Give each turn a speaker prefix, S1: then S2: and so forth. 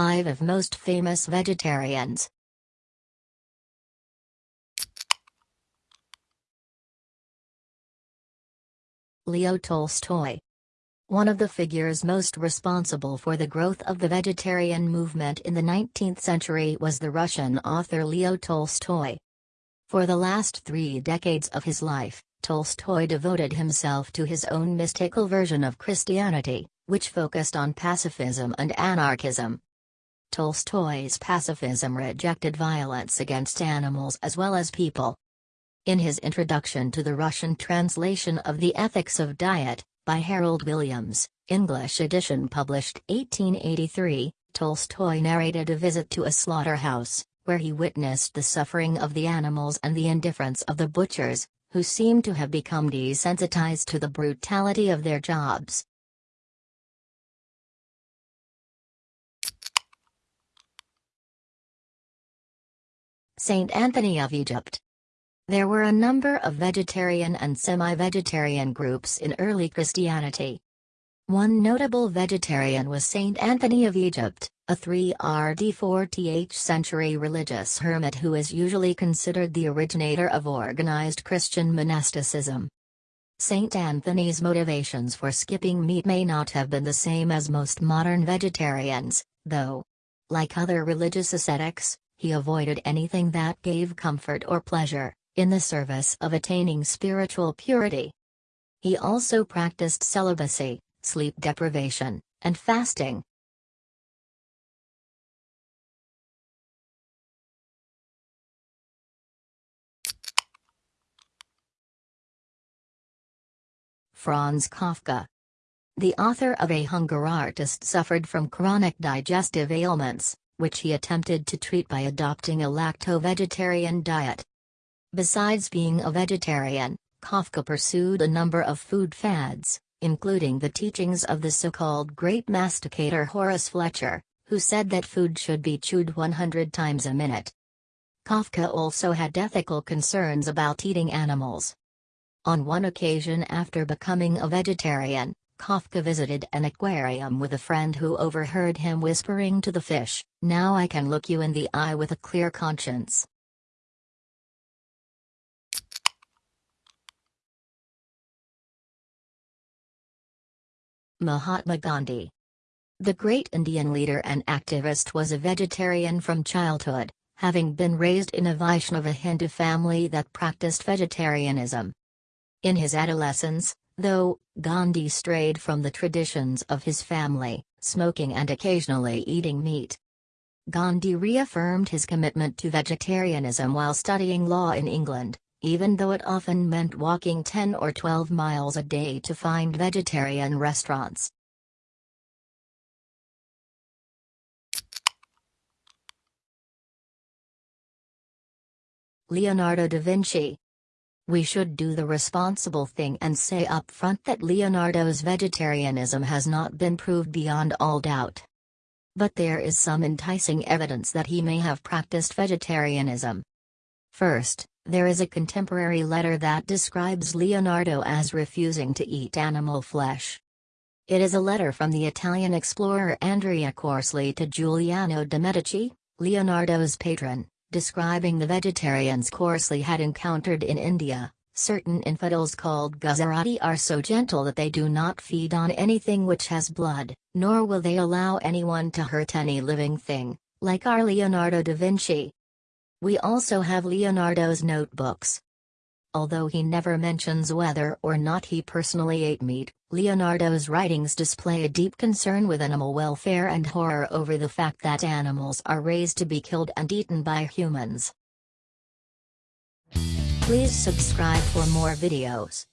S1: 5 of most famous vegetarians. Leo Tolstoy one of the figures most responsible for the growth of the vegetarian movement in the 19th century was the Russian author Leo Tolstoy. For the last three decades of his life, Tolstoy devoted himself to his own mystical version of Christianity, which focused on pacifism and anarchism. Tolstoy's pacifism rejected violence against animals as well as people. In his introduction to the Russian translation of The Ethics of Diet, by Harold Williams, English edition published 1883, Tolstoy narrated a visit to a slaughterhouse, where he witnessed the suffering of the animals and the indifference of the butchers, who seemed to have become desensitized to the brutality of their jobs. Saint Anthony of Egypt there were a number of vegetarian and semi-vegetarian groups in early Christianity. One notable vegetarian was Saint Anthony of Egypt, a 3 RD 4th century religious hermit who is usually considered the originator of organized Christian monasticism. Saint Anthony's motivations for skipping meat may not have been the same as most modern vegetarians, though. Like other religious ascetics, he avoided anything that gave comfort or pleasure in the service of attaining spiritual purity. He also practiced celibacy, sleep deprivation, and fasting. Franz Kafka The author of A Hunger Artist suffered from chronic digestive ailments, which he attempted to treat by adopting a lacto-vegetarian diet. Besides being a vegetarian, Kafka pursued a number of food fads, including the teachings of the so-called great masticator Horace Fletcher, who said that food should be chewed 100 times a minute. Kafka also had ethical concerns about eating animals. On one occasion after becoming a vegetarian, Kafka visited an aquarium with a friend who overheard him whispering to the fish, Now I can look you in the eye with a clear conscience. Mahatma Gandhi. The great Indian leader and activist was a vegetarian from childhood, having been raised in a Vaishnava Hindu family that practiced vegetarianism. In his adolescence, though, Gandhi strayed from the traditions of his family, smoking and occasionally eating meat. Gandhi reaffirmed his commitment to vegetarianism while studying law in England, even though it often meant walking 10 or 12 miles a day to find vegetarian restaurants. Leonardo da Vinci we should do the responsible thing and say up front that Leonardo's vegetarianism has not been proved beyond all doubt. But there is some enticing evidence that he may have practiced vegetarianism. First, there is a contemporary letter that describes Leonardo as refusing to eat animal flesh. It is a letter from the Italian explorer Andrea Corsali to Giuliano de' Medici, Leonardo's patron, describing the vegetarians Corsali had encountered in India. Certain infidels called Guzarati are so gentle that they do not feed on anything which has blood, nor will they allow anyone to hurt any living thing, like our Leonardo da Vinci. We also have Leonardo's notebooks. Although he never mentions whether or not he personally ate meat, Leonardo's writings display a deep concern with animal welfare and horror over the fact that animals are raised to be killed and eaten by humans. Please subscribe for more videos.